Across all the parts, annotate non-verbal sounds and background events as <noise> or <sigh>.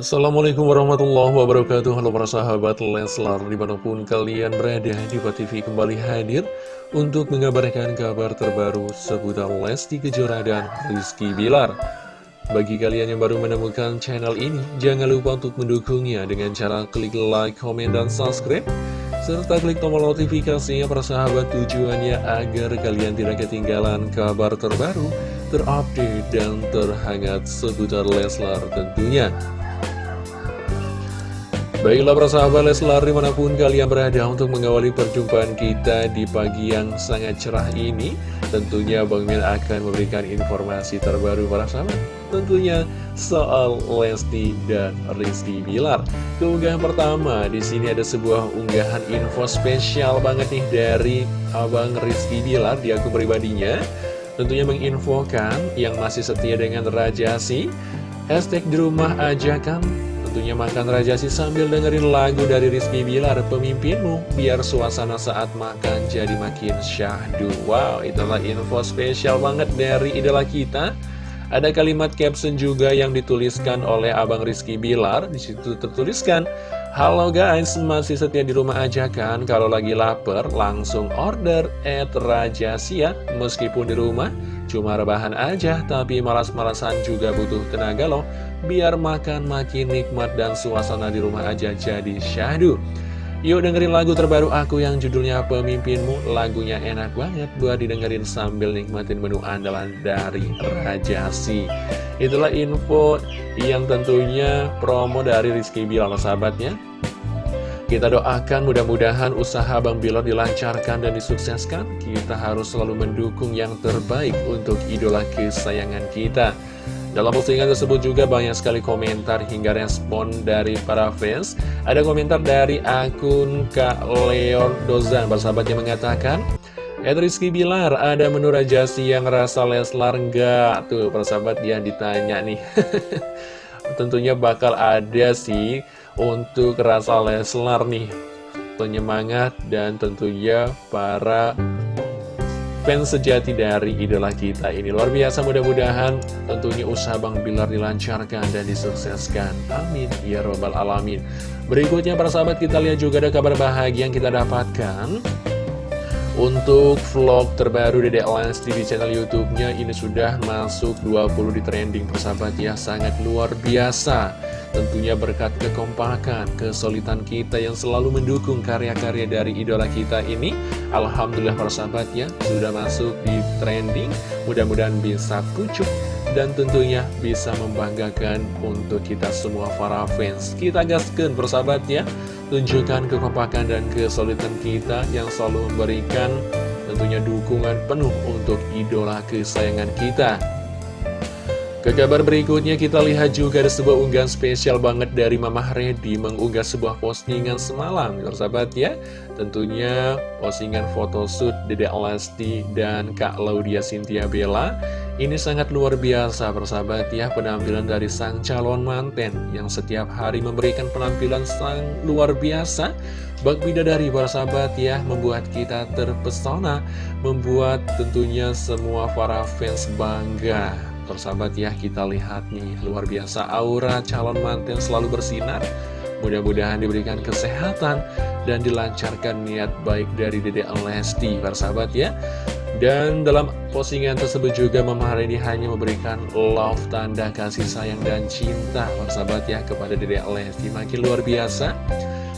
Assalamualaikum warahmatullahi wabarakatuh Halo para sahabat Leslar Di mana pun kalian berada Diva TV kembali hadir Untuk mengabarkan kabar terbaru Seputar Lesti Kejora dan Rizky Bilar Bagi kalian yang baru menemukan channel ini Jangan lupa untuk mendukungnya Dengan cara klik like, komen, dan subscribe serta klik tombol notifikasinya para sahabat tujuannya agar kalian tidak ketinggalan kabar terbaru, terupdate, dan terhangat seputar Leslar tentunya. Baiklah para sahabat Leslar di mana pun kalian berada untuk mengawali perjumpaan kita di pagi yang sangat cerah ini Tentunya Bang Min akan memberikan informasi terbaru para sahabat. Tentunya soal Lesti dan Rizky Bilar. Keunggahan pertama di sini ada sebuah unggahan info spesial banget nih dari Abang Rizky Bilar di akun pribadinya. Tentunya menginfokan yang masih setia dengan Rajasi Hashtag di rumah aja kan Tentunya makan Rajasi sambil dengerin lagu dari Rizky Bilar, Pemimpinmu, biar suasana saat makan jadi makin syahdu. Wow, itulah info spesial banget dari idola kita. Ada kalimat caption juga yang dituliskan oleh Abang Rizky Bilar. Di situ tertuliskan, Halo guys, masih setia di rumah aja kan? Kalau lagi lapar, langsung order at Rajasi ya. Meskipun di rumah, cuma rebahan aja, tapi malas-malasan juga butuh tenaga loh biar makan makin nikmat dan suasana di rumah aja jadi syahdu. Yuk dengerin lagu terbaru aku yang judulnya Pemimpinmu. Lagunya enak banget buat didengerin sambil nikmatin menu andalan dari Rajasi Itulah info yang tentunya promo dari Rizky Bilal sahabatnya. Kita doakan mudah-mudahan usaha Bang Bilal dilancarkan dan disukseskan. Kita harus selalu mendukung yang terbaik untuk idola kesayangan kita dalam postingan tersebut juga banyak sekali komentar hingga respon dari para fans. Ada komentar dari akun Kak Leon Dozan, bersahabat yang mengatakan, Ed Rizky Bilar, ada menu rajasi yang rasa Leslar enggak? Tuh, persahabat yang ditanya nih. <laughs> Tentunya bakal ada sih untuk rasa Leslar nih. Penyemangat dan tentunya para fans sejati dari idola kita ini. Luar biasa mudah-mudahan tentunya usaha Bang Bilar dilancarkan dan disukseskan. Amin. Ya Robbal Alamin. Berikutnya para sahabat kita lihat juga ada kabar bahagia yang kita dapatkan untuk vlog terbaru Dedek Lesti di channel YouTube-nya ini sudah masuk 20 di trending persahabat ya sangat luar biasa. Tentunya berkat kekompakan, kesulitan kita yang selalu mendukung karya-karya dari idola kita ini Alhamdulillah para sahabat ya, sudah masuk di trending Mudah-mudahan bisa pucuk dan tentunya bisa membanggakan untuk kita semua para fans. Kita gaskan persahabat ya Tunjukkan kekompakan dan kesulitan kita yang selalu memberikan tentunya dukungan penuh untuk idola kesayangan kita ke kabar berikutnya kita lihat juga ada sebuah unggahan spesial banget dari Mama Reddy mengunggah sebuah postingan semalam persahabat ya. Tentunya postingan photoshoot Dede Alasti dan Kak Laudia Cynthia Bella. Ini sangat luar biasa persahabat ya penampilan dari sang calon manten Yang setiap hari memberikan penampilan sang luar biasa. Bak Bidadari para sahabat ya membuat kita terpesona Membuat tentunya semua para fans bangga persahabat ya kita lihat nih luar biasa aura calon manten selalu bersinar. Mudah-mudahan diberikan kesehatan dan dilancarkan niat baik dari Dede Lesti persahabat ya. Dan dalam postingan tersebut juga Mama Haridi hanya memberikan love tanda kasih sayang dan cinta persahabat ya kepada Dede Lesti. Makin luar biasa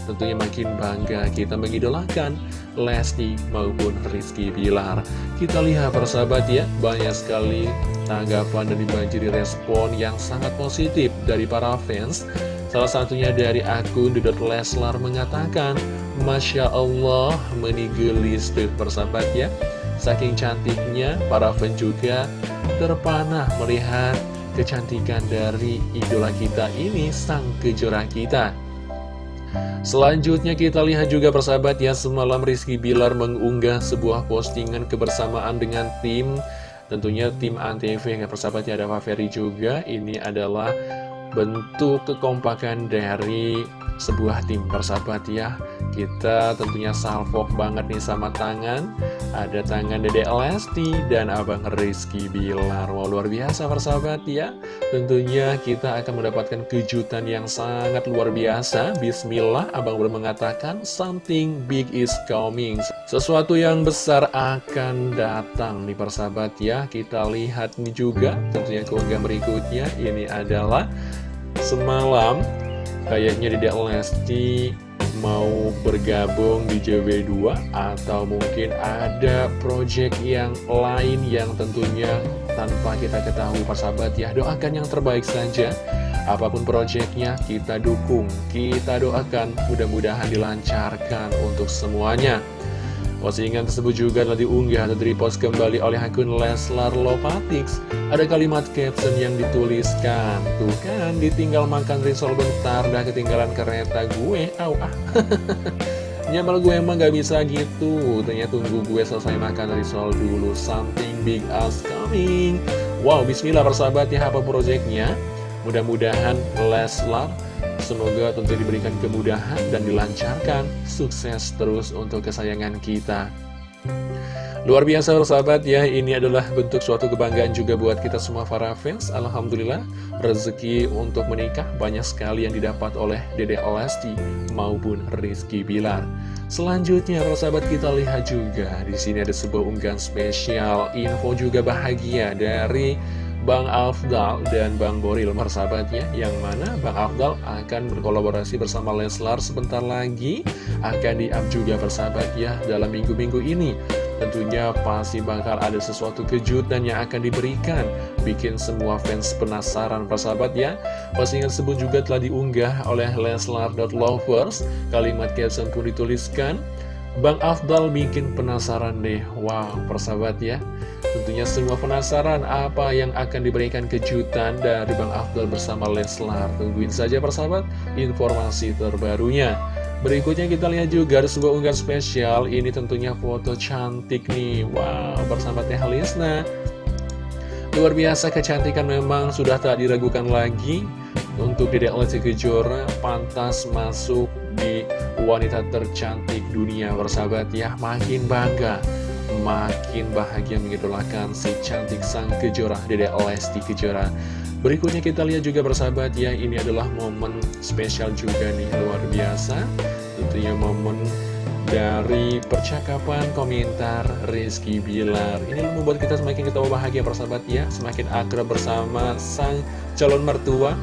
tentunya makin bangga kita mengidolakan Lesti maupun Rizky Bilar kita lihat persahabat ya banyak sekali tanggapan dan dibanjiri respon yang sangat positif dari para fans. Salah satunya dari akun Dudot Leslar mengatakan, Masya Allah menigelis tuh persahabat ya. Saking cantiknya, para fans juga terpanah melihat kecantikan dari idola kita ini, sang kejora kita. Selanjutnya kita lihat juga persahabat ya semalam Rizky Bilar mengunggah sebuah postingan kebersamaan dengan tim. Tentunya tim Antv yang persahabat ya ada Ferry juga. Ini adalah bentuk kekompakan dari sebuah tim persahabat ya Kita tentunya salvok banget nih sama tangan. Ada tangan Dede Lesti dan Abang Rizky Bilar. Wow luar biasa persahabat ya. Tentunya kita akan mendapatkan kejutan yang sangat luar biasa. Bismillah Abang belum mengatakan something big is coming. Sesuatu yang besar akan datang nih persahabat ya. Kita lihat nih juga tentunya keunggah berikutnya. Ini adalah semalam Kayaknya Dedek Lesti mau bergabung di JW2 atau mungkin ada project yang lain yang tentunya tanpa kita ketahui persahabat ya doakan yang terbaik saja. Apa pun projectnya kita dukung kita doakan mudah-mudahan dilancarkan untuk semuanya Postingan tersebut juga telah diunggah atau repost kembali oleh akun Leslar Lovatics. Ada kalimat caption yang dituliskan, Tuh kan, ditinggal makan risol bentar, dah ketinggalan kereta gue, au ah. <laughs> Nyamal gue emang gak bisa gitu, ternyata tunggu gue selesai makan risol dulu, something big as coming. Wow, bismillah persahabat ya, apa proyeknya? Mudah-mudahan Leslar Semoga tentu diberikan kemudahan dan dilancarkan Sukses terus untuk kesayangan kita. Luar biasa sahabat ya, ini adalah bentuk suatu kebanggaan juga buat kita semua para fans. Alhamdulillah, rezeki untuk menikah banyak sekali yang didapat oleh Dede Olasti maupun Rizky Bilar. Selanjutnya, para sahabat kita lihat juga, di sini ada sebuah unggahan spesial, info juga bahagia dari Bang Afdal dan Bang Boril persahabatnya Yang mana Bang Afdal akan berkolaborasi bersama Leslar sebentar lagi. Akan di-up juga persahabat ya dalam minggu-minggu ini. Tentunya pasti bakal ada sesuatu kejutan yang akan diberikan. Bikin semua fans penasaran persahabat ya. Postingan tersebut juga telah diunggah oleh Leslar.lovers Kalimat caption pun dituliskan Bang Afdal bikin penasaran deh. Wow persahabat ya. Tentunya semua penasaran apa yang akan diberikan kejutan dari Bang Afdal bersama Leslar. Tungguin saja persahabat informasi terbarunya. Berikutnya kita lihat juga ada sebuah unggahan spesial. Ini tentunya foto cantik nih. Wow bersama Teh Luar biasa kecantikan memang sudah tak diragukan lagi. Untuk Dedek Lesti Kejora pantas masuk di wanita tercantik dunia bersahabat ya. Makin bangga makin bahagia mengidolakan si cantik sang kejora Dede Lesti Kejora. Berikutnya kita lihat juga bersahabat ya ini adalah momen spesial juga nih luar biasa. Tentunya momen dari percakapan komentar Rizky Bilar. Ini membuat kita semakin ketawa bahagia bersahabat ya. Semakin akrab bersama sang calon mertua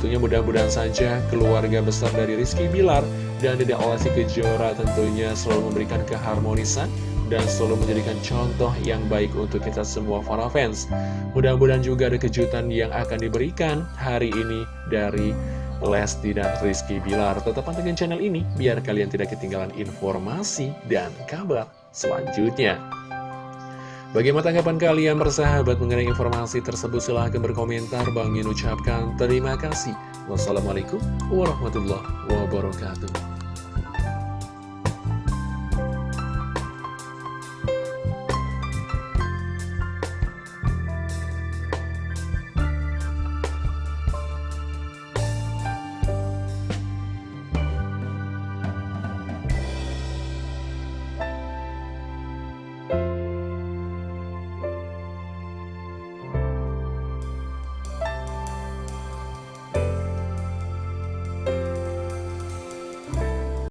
tentunya mudah-mudahan saja keluarga besar dari Rizky Bilar dan Dede Olesi Kejora tentunya selalu memberikan keharmonisan dan selalu menjadikan contoh yang baik untuk kita semua para fans. Mudah-mudahan juga ada kejutan yang akan diberikan hari ini dari Lesti dan Rizky Bilar. Tetap pantengin channel ini biar kalian tidak ketinggalan informasi dan kabar selanjutnya. Bagaimana tanggapan kalian bersahabat mengenai informasi tersebut? Silahkan berkomentar. Bang Min ucapkan terima kasih. Wassalamualaikum warahmatullahi wabarakatuh.